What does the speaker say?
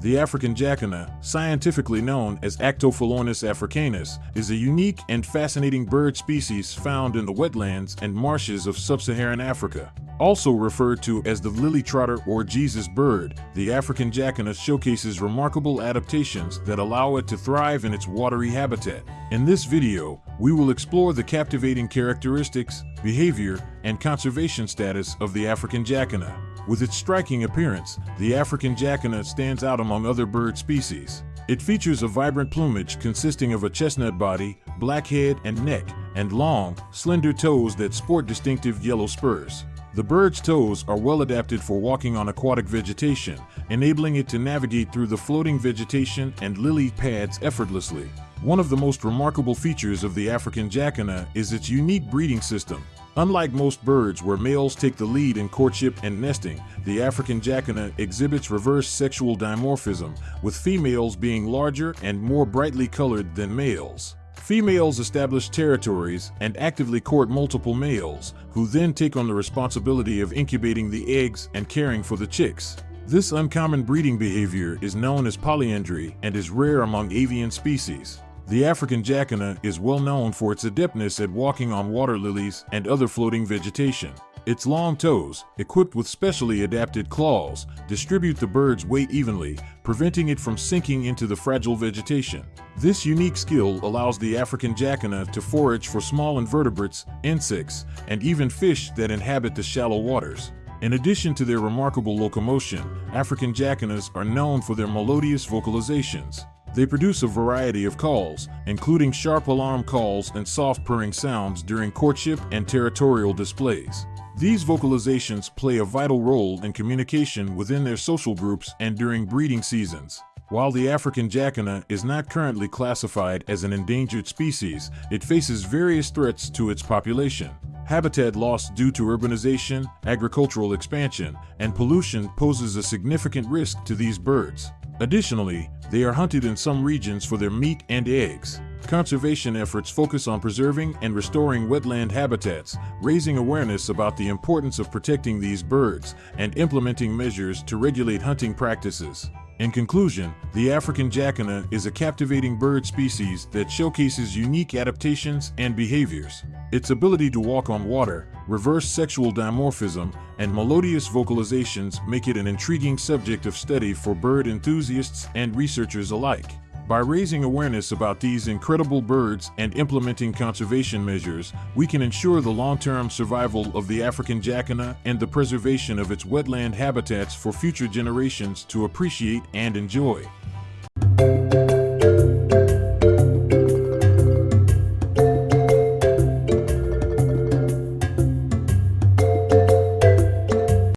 The African jacana, scientifically known as Actophilornis africanus, is a unique and fascinating bird species found in the wetlands and marshes of sub-Saharan Africa. Also referred to as the lily trotter or Jesus bird, the African jacana showcases remarkable adaptations that allow it to thrive in its watery habitat. In this video, we will explore the captivating characteristics, behavior, and conservation status of the African jacana. With its striking appearance, the African jacana stands out among other bird species. It features a vibrant plumage consisting of a chestnut body, black head and neck, and long, slender toes that sport distinctive yellow spurs. The bird's toes are well adapted for walking on aquatic vegetation, enabling it to navigate through the floating vegetation and lily pads effortlessly. One of the most remarkable features of the African jacana is its unique breeding system. Unlike most birds where males take the lead in courtship and nesting, the African jacana exhibits reverse sexual dimorphism, with females being larger and more brightly colored than males. Females establish territories and actively court multiple males, who then take on the responsibility of incubating the eggs and caring for the chicks. This uncommon breeding behavior is known as polyandry and is rare among avian species. The African jacana is well known for its adeptness at walking on water lilies and other floating vegetation. Its long toes, equipped with specially adapted claws, distribute the bird's weight evenly, preventing it from sinking into the fragile vegetation. This unique skill allows the African jacana to forage for small invertebrates, insects, and even fish that inhabit the shallow waters. In addition to their remarkable locomotion, African jacanas are known for their melodious vocalizations. They produce a variety of calls, including sharp alarm calls and soft purring sounds during courtship and territorial displays. These vocalizations play a vital role in communication within their social groups and during breeding seasons. While the African jacana is not currently classified as an endangered species, it faces various threats to its population. Habitat loss due to urbanization, agricultural expansion, and pollution poses a significant risk to these birds. Additionally, they are hunted in some regions for their meat and eggs. Conservation efforts focus on preserving and restoring wetland habitats, raising awareness about the importance of protecting these birds, and implementing measures to regulate hunting practices. In conclusion, the African jacana is a captivating bird species that showcases unique adaptations and behaviors. Its ability to walk on water, reverse sexual dimorphism, and melodious vocalizations make it an intriguing subject of study for bird enthusiasts and researchers alike. By raising awareness about these incredible birds and implementing conservation measures, we can ensure the long-term survival of the African jacana and the preservation of its wetland habitats for future generations to appreciate and enjoy.